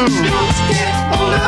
Don't get older.